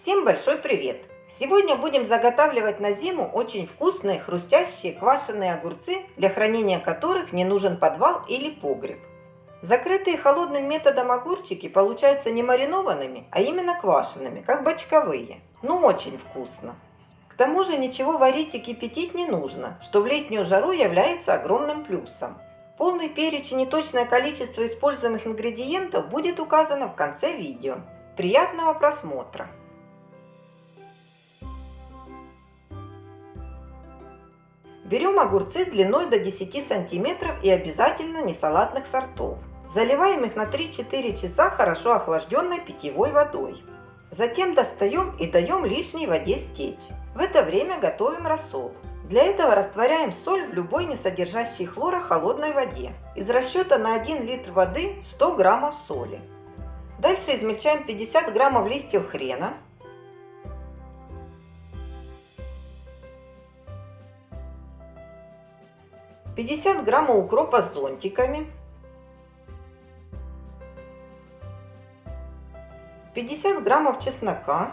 Всем большой привет! Сегодня будем заготавливать на зиму очень вкусные, хрустящие, квашеные огурцы, для хранения которых не нужен подвал или погреб. Закрытые холодным методом огурчики получаются не маринованными, а именно квашенными, как бочковые. Ну очень вкусно! К тому же ничего варить и кипятить не нужно, что в летнюю жару является огромным плюсом. Полный перечень и точное количество используемых ингредиентов будет указано в конце видео. Приятного просмотра! Берем огурцы длиной до 10 сантиметров и обязательно не салатных сортов. Заливаем их на 3-4 часа хорошо охлажденной питьевой водой. Затем достаем и даем лишней воде стечь. В это время готовим рассол. Для этого растворяем соль в любой не содержащей хлора холодной воде. Из расчета на 1 литр воды 100 граммов соли. Дальше измельчаем 50 граммов листьев хрена, 50 граммов укропа с зонтиками, 50 граммов чеснока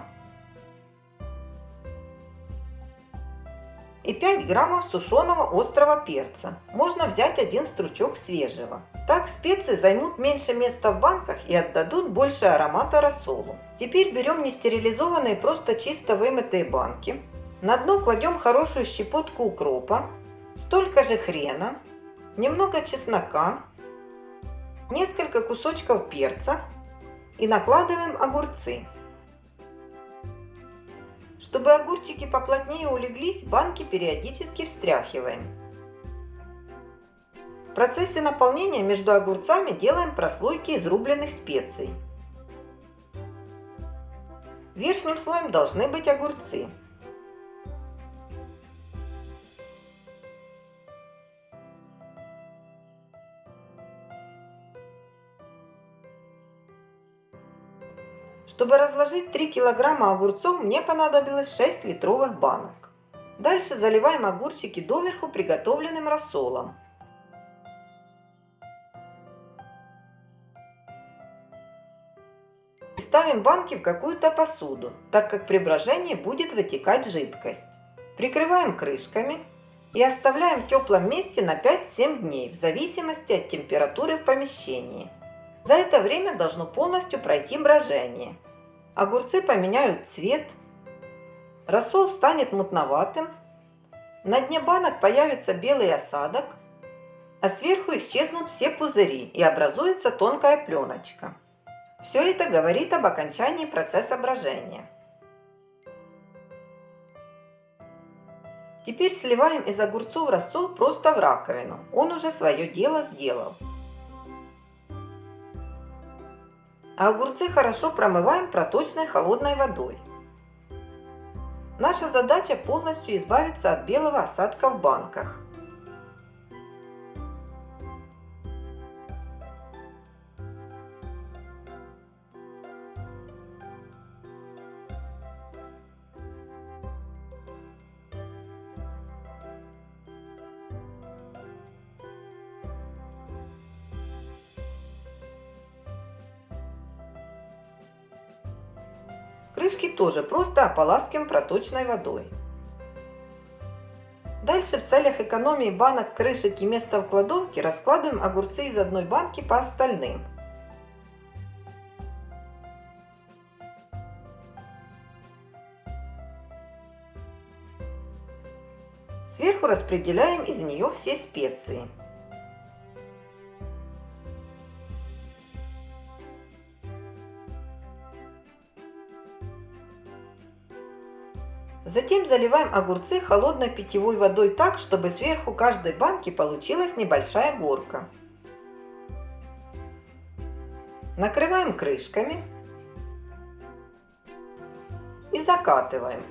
и 5 граммов сушеного острого перца. Можно взять один стручок свежего. Так специи займут меньше места в банках и отдадут больше аромата рассолу. Теперь берем нестерилизованные, просто чисто вымытые банки. На дно кладем хорошую щепотку укропа, столько же хрена, немного чеснока, несколько кусочков перца и накладываем огурцы. Чтобы огурчики поплотнее улеглись, банки периодически встряхиваем. В процессе наполнения между огурцами делаем прослойки из рубленых специй. Верхним слоем должны быть огурцы. Чтобы разложить 3 килограмма огурцов, мне понадобилось 6 литровых банок. Дальше заливаем огурчики доверху приготовленным рассолом. ставим банки в какую-то посуду, так как при брожении будет вытекать жидкость. Прикрываем крышками и оставляем в теплом месте на 5-7 дней, в зависимости от температуры в помещении. За это время должно полностью пройти брожение. Огурцы поменяют цвет, рассол станет мутноватым, на дне банок появится белый осадок, а сверху исчезнут все пузыри и образуется тонкая пленочка. Все это говорит об окончании процесса брожения. Теперь сливаем из огурцов рассол просто в раковину. Он уже свое дело сделал. Огурцы хорошо промываем проточной холодной водой. Наша задача полностью избавиться от белого осадка в банках. Крышки тоже просто ополаскиваем проточной водой. Дальше в целях экономии банок, крышек и места в кладовке раскладываем огурцы из одной банки по остальным. Сверху распределяем из нее все специи. Затем заливаем огурцы холодной питьевой водой так, чтобы сверху каждой банки получилась небольшая горка. Накрываем крышками и закатываем.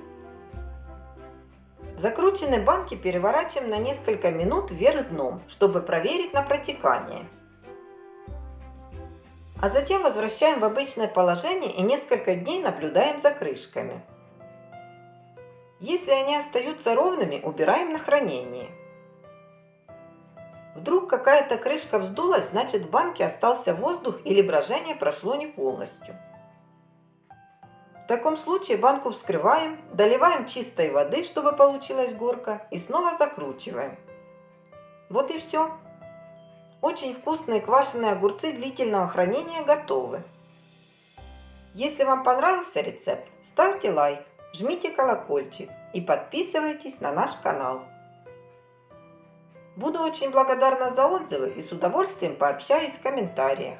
Закрученные банки переворачиваем на несколько минут вверх дном, чтобы проверить на протекание. А затем возвращаем в обычное положение и несколько дней наблюдаем за крышками. Если они остаются ровными, убираем на хранение. Вдруг какая-то крышка вздулась, значит в банке остался воздух или брожение прошло не полностью. В таком случае банку вскрываем, доливаем чистой воды, чтобы получилась горка, и снова закручиваем. Вот и все. Очень вкусные квашеные огурцы длительного хранения готовы. Если вам понравился рецепт, ставьте лайк, жмите колокольчик и подписывайтесь на наш канал. Буду очень благодарна за отзывы и с удовольствием пообщаюсь в комментариях.